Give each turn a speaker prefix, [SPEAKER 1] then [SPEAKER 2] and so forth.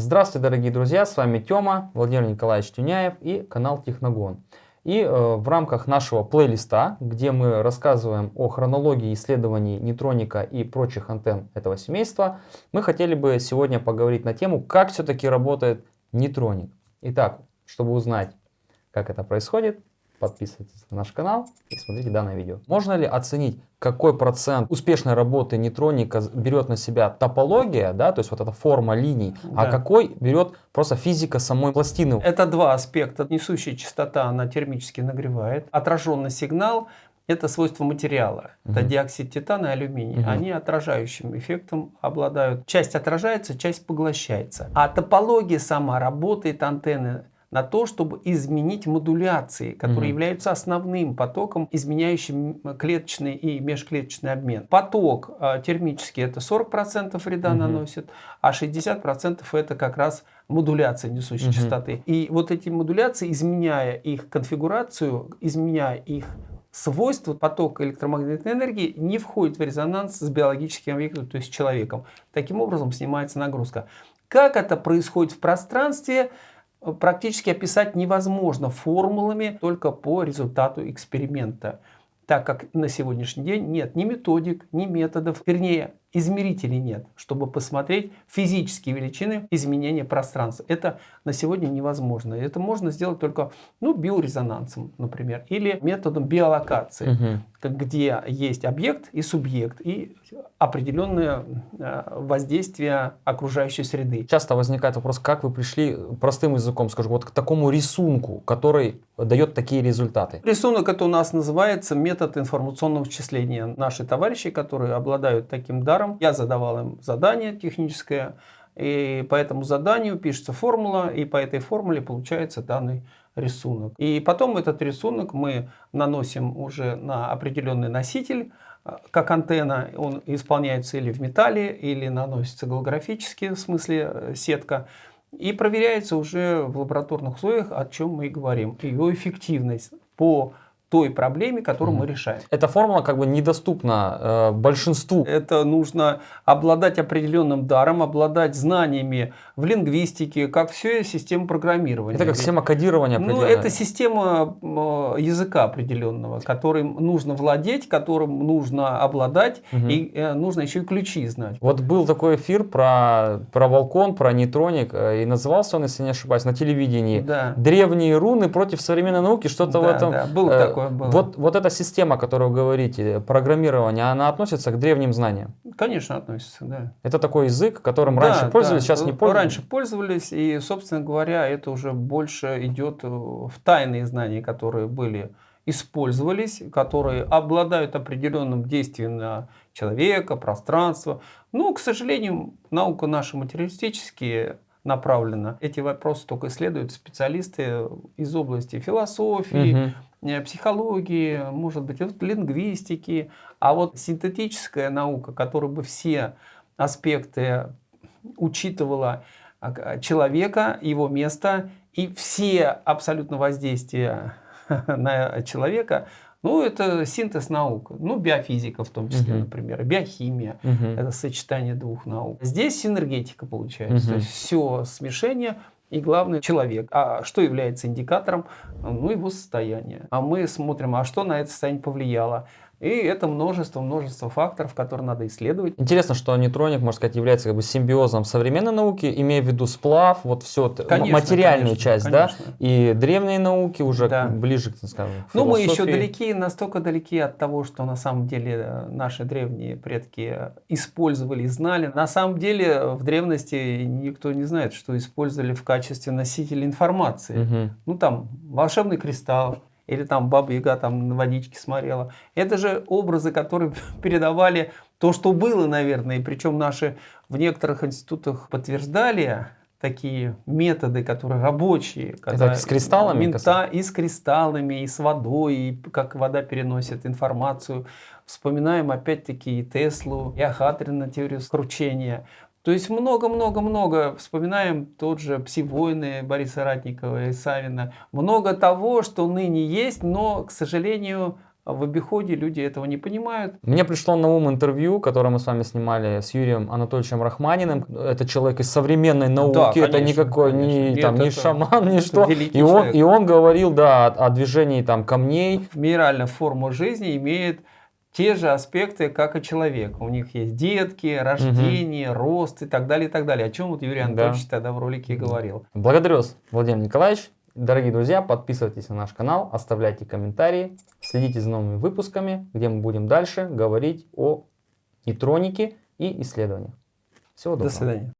[SPEAKER 1] Здравствуйте, дорогие друзья, с вами Тёма, Владимир Николаевич Тюняев и канал Техногон. И э, в рамках нашего плейлиста, где мы рассказываем о хронологии исследований нейтроника и прочих антенн этого семейства, мы хотели бы сегодня поговорить на тему, как все-таки работает нейтроник. Итак, чтобы узнать, как это происходит, подписывайтесь на наш канал и смотрите данное видео. Можно ли оценить, какой процент успешной работы нейтроника берет на себя топология, да, то есть вот эта форма линий, а да. а какой берет просто физика самой пластины?
[SPEAKER 2] Это два аспекта. Несущая частота, она термически нагревает. Отраженный сигнал это свойство материала. Угу. Это диоксид титана и алюминий. Угу. Они отражающим эффектом обладают. Часть отражается, часть поглощается. А топология сама работает, антенны на то, чтобы изменить модуляции, которые mm являются основным потоком, изменяющим клеточный и межклеточный обмен. Поток э, термический это 40% вреда mm наносит, а 60% это как раз модуляция несущей mm частоты. И вот эти модуляции, изменяя их конфигурацию, изменяя их свойства потока электромагнитной энергии не входит в резонанс с биологическим объектом, то есть человеком. Таким образом снимается нагрузка. Как это происходит в пространстве? Практически описать невозможно формулами только по результату эксперимента, так как на сегодняшний день нет ни методик, ни методов, вернее измерителей нет, чтобы посмотреть физические величины изменения пространства. Это на сегодня невозможно. Это можно сделать только ну, биорезонансом, например, или методом биолокации, угу. где есть объект и субъект, и определенное э, воздействие окружающей среды.
[SPEAKER 1] Часто возникает вопрос, как вы пришли, простым языком скажу, вот к такому рисунку, который дает такие результаты?
[SPEAKER 2] Рисунок это у нас называется метод информационного вычисления. Наши товарищи, которые обладают таким даром, государом. Я задавал им задание техническое, и по этому заданию пишется формула, и по этой формуле получается данный рисунок. И потом этот рисунок мы наносим уже на определенный носитель, как антенна, он исполняется или в металле, или наносится голографически, в смысле э, сетка, и проверяется уже в лабораторных условиях, о чем мы и говорим. Ее эффективность по той проблеме, которую mm. мы решаем.
[SPEAKER 1] Эта формула как бы недоступна э, большинству.
[SPEAKER 2] Это нужно обладать определенным даром, обладать знаниями в лингвистике, как все система программирования.
[SPEAKER 1] Это как система кодирования
[SPEAKER 2] Ну, это система э, языка определенного, которым нужно владеть, которым нужно обладать, mm и э, нужно еще и ключи знать.
[SPEAKER 1] Вот был такой эфир про, про Волкон, про нейтроник, э, и назывался он, если не ошибаюсь, на телевидении. Да. Древние руны против современной науки, что-то да, в этом. Да,
[SPEAKER 2] был э, такой такое было.
[SPEAKER 1] Вот, вот эта система, о которой вы говорите, программирование, она относится к древним знаниям?
[SPEAKER 2] Конечно, относится, да.
[SPEAKER 1] Это такой язык, которым да, раньше пользовались, да. сейчас не пользуются?
[SPEAKER 2] Раньше пользовались, и, собственно говоря, это уже больше идет в тайные знания, которые были использовались, которые обладают определенным действием на человека, пространство. Но, к сожалению, наука наша материалистические направлена. Эти вопросы только исследуют специалисты из области философии, угу психологии, может быть, лингвистики, а вот синтетическая наука, которая бы все аспекты учитывала а, человека, его место и все абсолютно воздействия на человека, ну, это синтез наук. Ну, биофизика в том числе, угу. например, биохимия. Угу. Это сочетание двух наук. Здесь синергетика получается. Угу. То есть все смешение и главный человек. А что является индикатором? Ну, его состояние. А мы смотрим, а что на это состояние повлияло? И это множество, множество факторов, которые надо исследовать.
[SPEAKER 1] Интересно, что нейтроник, можно сказать, является как бы симбиозом современной науки, имея в виду сплав, вот все, конечно, материальную конечно, часть, конечно. да, и древние науки уже да. ближе, скажем,
[SPEAKER 2] к Ну, мы еще далеки, настолько далеки от того, что на самом деле э, наши древние предки использовали и знали. На самом деле в древности никто не знает, что использовали в качестве носителя информации. Угу. Ну, там, волшебный кристалл, или там Баба Яга там на водичке смотрела. Это же образы, которые передавали то, что было, наверное. И причем наши в некоторых институтах подтверждали такие методы, которые рабочие.
[SPEAKER 1] Когда Это с кристаллами?
[SPEAKER 2] Мента, и с кристаллами, и с водой, и как вода переносит информацию. Вспоминаем опять-таки и Теслу, и Ахатрина теорию скручения. То есть много-много-много, вспоминаем тот же «Пси-войны» Бориса Ратникова и Савина. Много того, что ныне есть, но, к сожалению, в обиходе люди этого не понимают.
[SPEAKER 1] Мне пришло на ум интервью, которое мы с вами снимали с Юрием Анатольевичем Рахманиным. Это человек из современной науки, это
[SPEAKER 2] конечно,
[SPEAKER 1] никакой
[SPEAKER 2] конечно.
[SPEAKER 1] не,
[SPEAKER 2] Нет,
[SPEAKER 1] там,
[SPEAKER 2] это-
[SPEAKER 1] шаман, ни
[SPEAKER 2] это
[SPEAKER 1] что. И он,
[SPEAKER 2] человек.
[SPEAKER 1] и он говорил, да, о, о движении там камней.
[SPEAKER 2] Минеральная форма жизни имеет те же аспекты, как и человек. У них есть детки, рождение, рост и так далее, и так далее. О чем вот Юрий
[SPEAKER 1] Да.
[SPEAKER 2] Анатольевич тогда в ролике и говорил.
[SPEAKER 1] Благодарю вас, Владимир Николаевич. Дорогие друзья, подписывайтесь на наш канал, оставляйте комментарии, следите за новыми выпусками, где мы будем дальше говорить о нейтронике и исследованиях. Всего доброго.
[SPEAKER 2] До свидания.